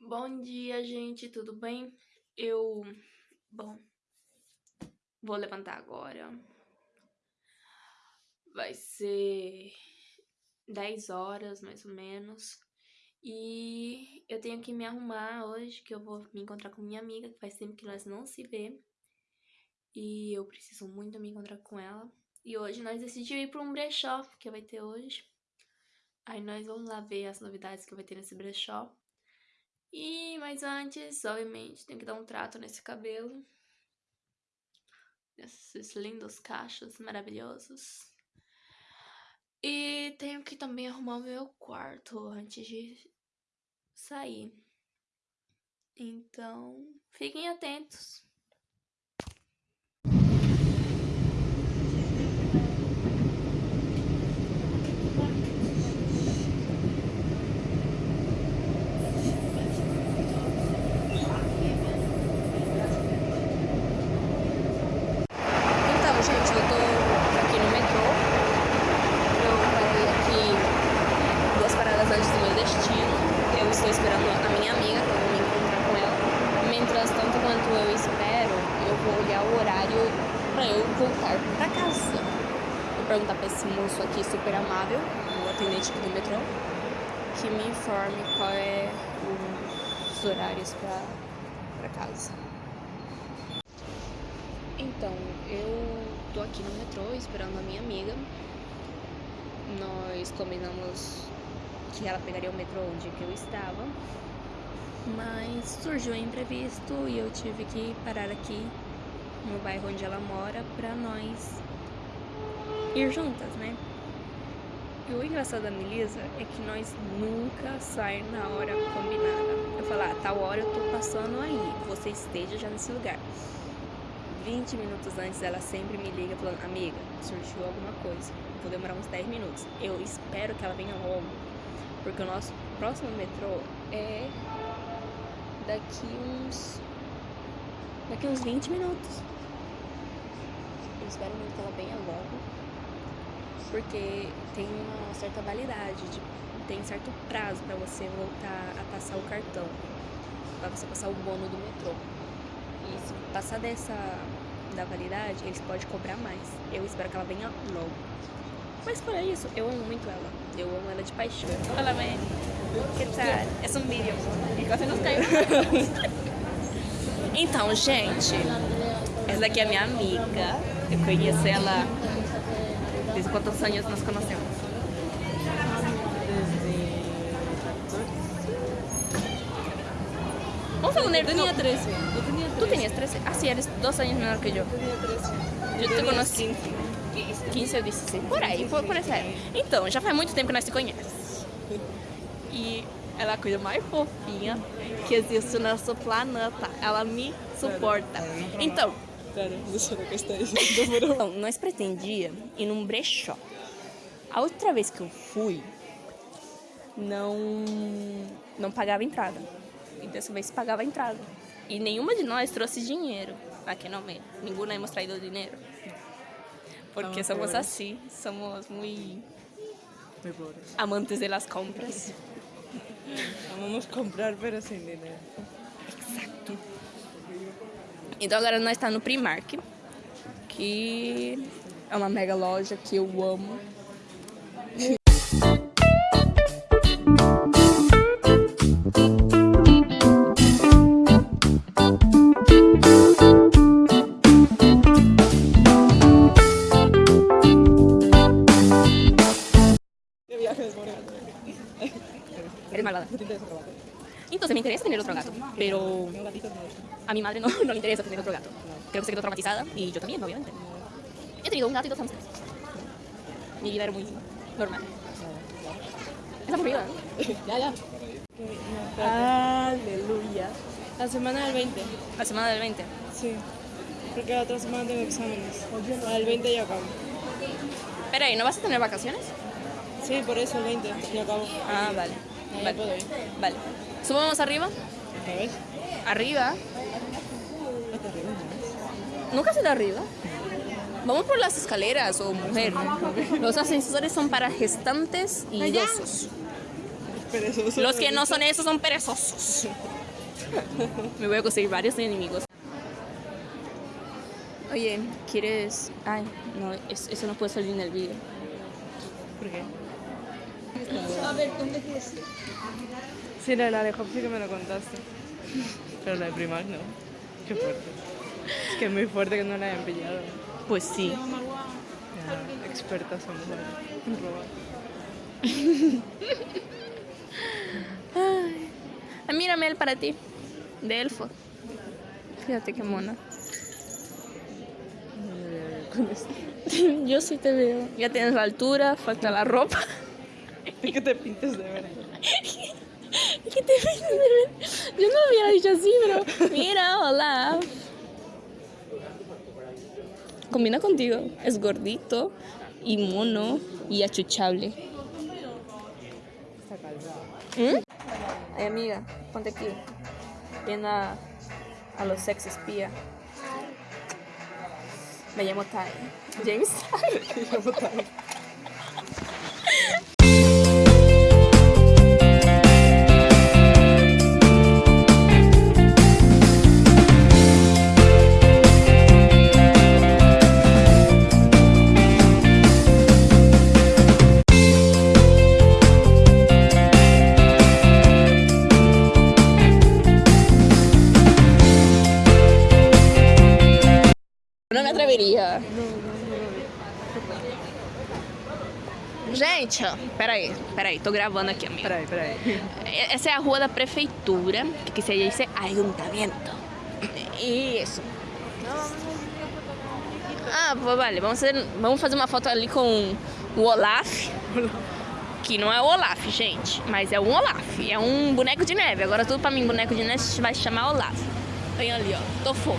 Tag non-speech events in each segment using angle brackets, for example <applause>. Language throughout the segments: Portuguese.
Bom dia, gente, tudo bem? Eu... Bom... Vou levantar agora. Vai ser 10 horas, mais ou menos. E eu tenho que me arrumar hoje, que eu vou me encontrar com minha amiga, que faz tempo que nós não se vê. E eu preciso muito me encontrar com ela. E hoje nós decidimos ir para um brechó que vai ter hoje. Aí nós vamos lá ver as novidades que vai ter nesse brechó. E, mas antes, obviamente, tenho que dar um trato nesse cabelo. Esses lindos cachos maravilhosos. E tenho que também arrumar o meu quarto antes de sair. Então, fiquem atentos. Perguntar para esse moço aqui super amável, o atendente aqui do metrô, que me informe qual é os horários para casa. Então, eu tô aqui no metrô esperando a minha amiga. Nós combinamos que ela pegaria o metrô onde eu estava. Mas surgiu um imprevisto e eu tive que parar aqui no bairro onde ela mora pra nós ir juntas, né? E o engraçado da Melissa é que nós nunca saímos na hora combinada. Eu falo, ah, tal hora eu tô passando aí, você esteja já nesse lugar. 20 minutos antes ela sempre me liga falando, amiga, surgiu alguma coisa, vou demorar uns 10 minutos. Eu espero que ela venha logo, porque o nosso próximo metrô é daqui uns daqui uns 20 minutos. Eu espero muito que ela venha logo, porque tem uma certa validade, de, tem certo prazo para você voltar a passar o cartão, para você passar o bono do metrô. E se passar dessa da validade, eles podem cobrar mais. Eu espero que ela venha logo. Mas fora isso, eu amo muito ela. Eu amo ela de paixão. Olá, mãe. Que tal? É um vídeo. Enquanto <laughs> caiu. então, gente, essa daqui é a minha amiga. Eu conheço ela desde quantos anos nós conhecemos? Vamos poner... Eu tinha 13. Eu tinha 13. Tu tinhas 13? Ah, sim, eres dos anos menor que eu. Eu tinha 13. Eu te conheci. 15. 15 ou 16. Por aí, por, por essa época. Então, já faz muito tempo que nós te conhecemos. E ela é a coisa mais fofinha que existe no nosso planeta. Ela me suporta. Então, então, <laughs> nós pretendia ir num brechó. A outra vez que eu fui, não, não pagava entrada. E dessa vez pagava entrada. E nenhuma de nós trouxe dinheiro aqui no meio. Ninguém hemos traído dinheiro. Porque somos assim, somos muito amantes de las compras. Amamos comprar, pero sin dinero. Então agora nós estamos no Primark, que é uma mega loja que eu amo. Eres malvada. Entonces me interesa tener otro gato, pero a mi madre no, no le interesa tener otro gato. Creo que se quedó traumatizada y yo también, obviamente. He tenido un gato y dos hamsters. Mi vida era muy normal. Es aburrida, <laughs> ya, ya. Aleluya. La semana del 20. La semana del 20. Sí. Porque la otra semana tengo exámenes. El 20 ya acabo. Espera, ¿y no vas a tener vacaciones? Sí, por eso el 20 ya acabo. Ah, vale. Vale. puedo ir. Vale. ¿Subamos arriba? ¿Otra vez? Arriba. ¿Nunca has ido arriba? Vamos por las escaleras o mujer. Los ascensores son para gestantes y idosos. Los que no son esos son perezosos. Me voy a conseguir varios enemigos. Oye, ¿quieres...? Ay, no, es- eso no puede salir en el vídeo. ¿Por qué? A ver, ¿dónde quieres ir? Sí, la de la de Hop sí que me lo contaste. Pero la de Primark no. Qué fuerte. Es que es muy fuerte que no la hayan pillado. Pues sí. Ya, expertas somos en robar. Ay. Ah, mira, Mel, para ti. De elfo. Fíjate qué mona. Yo sí te veo. Ya tienes la altura, falta la ropa. Es que te pintes de verde. <laughs> ¿Qué te ves de ver? Yo no lo hubiera dicho así, pero mira, hola. Combina contigo. Es gordito y mono y achuchable. Calzado. ¿Mm? Ay, amiga, ponte aquí. Ven a, a los sex espía. Me llamo Ty. James Ty. No <laughs> me atreveria. Gente, peraí, peraí, tô gravando aqui, amiga. Peraí, peraí. Essa é a rua da prefeitura, que se dice ayuntamiento. Isso. Ah, vale, vamos fazer, vamos fazer uma foto ali com o Olaf. Que não é o Olaf, gente, mas é um Olaf. É um boneco de neve. Agora tudo pra mim, boneco de neve vai se chamar Olaf. Vem ali, ó. Tô fofo.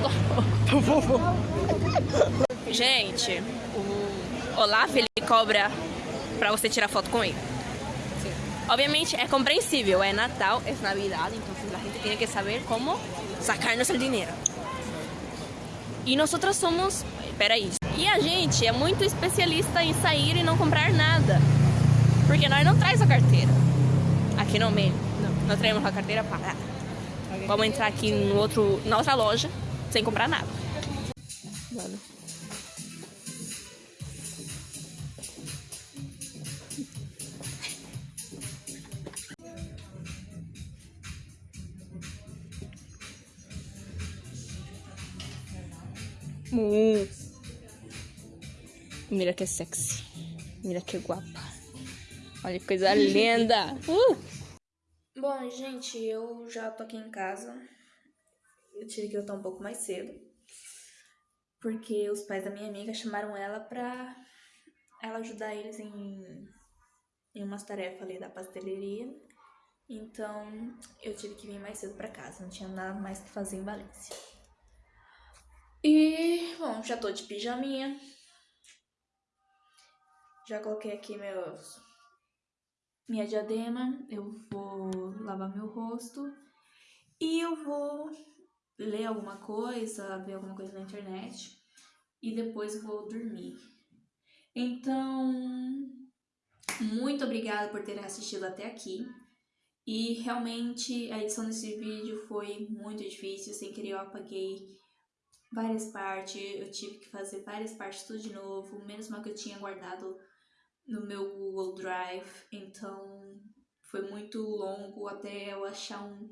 Tô fofo. Tô fofo. Gente, o Olaf ele cobra pra você tirar foto com ele. Obviamente é compreensível, é Natal, é Navidad, então a gente tem que saber como sacar-nos o dinheiro. E nós somos. Peraí. E a gente é muito especialista em sair e não comprar nada. Porque nós não traz a carteira. Aqui no meio. Não. Nós traemos a carteira para. Vamos entrar aqui no outro, na outra loja sem comprar nada. Mano. Uh. Mira que sexy. Mira que guapa. Olha que coisa linda. <laughs> Uh. Bom, gente, eu já tô aqui em casa. Eu tive que voltar um pouco mais cedo. Porque os pais da minha amiga chamaram ela pra ela ajudar eles em, em umas tarefas ali da pastelaria. Então eu tive que vir mais cedo pra casa. Não tinha nada mais que fazer em Valência. E, bom, já tô de pijaminha. Já coloquei aqui meus minha diadema, eu vou lavar meu rosto e eu vou ler alguma coisa, ver alguma coisa na internet e depois vou dormir. Então, muito obrigada por terem assistido até aqui. E realmente a edição desse vídeo foi muito difícil, sem querer eu apaguei várias partes, eu tive que fazer várias partes tudo de novo, menos mal que eu tinha guardado no meu Google Drive, então foi muito longo até eu achar um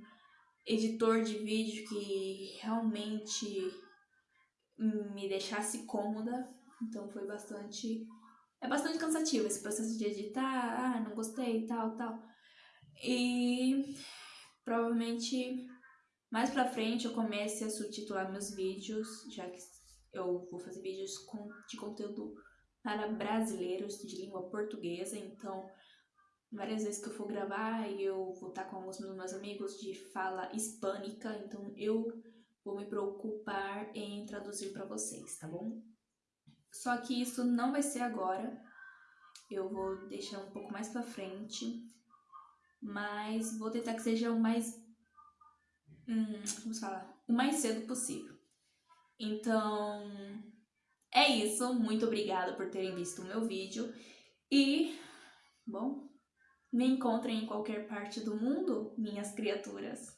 editor de vídeo que realmente me deixasse cômoda, então foi bastante é bastante cansativo esse processo de editar, ah, não gostei, tal, tal. E provavelmente mais pra frente eu comece a subtitular meus vídeos, já que eu vou fazer vídeos de conteúdo para brasileiros de língua portuguesa, então várias vezes que eu for gravar eu vou estar com alguns dos meus amigos de fala hispânica, então eu vou me preocupar em traduzir para vocês, tá bom? Só que isso não vai ser agora, eu vou deixar um pouco mais pra frente, mas vou tentar que seja o mais, hum, como se fala, o mais cedo possível. Então, É isso, muito obrigada por terem visto o meu vídeo e, bom, me encontrem em qualquer parte do mundo, minhas criaturas.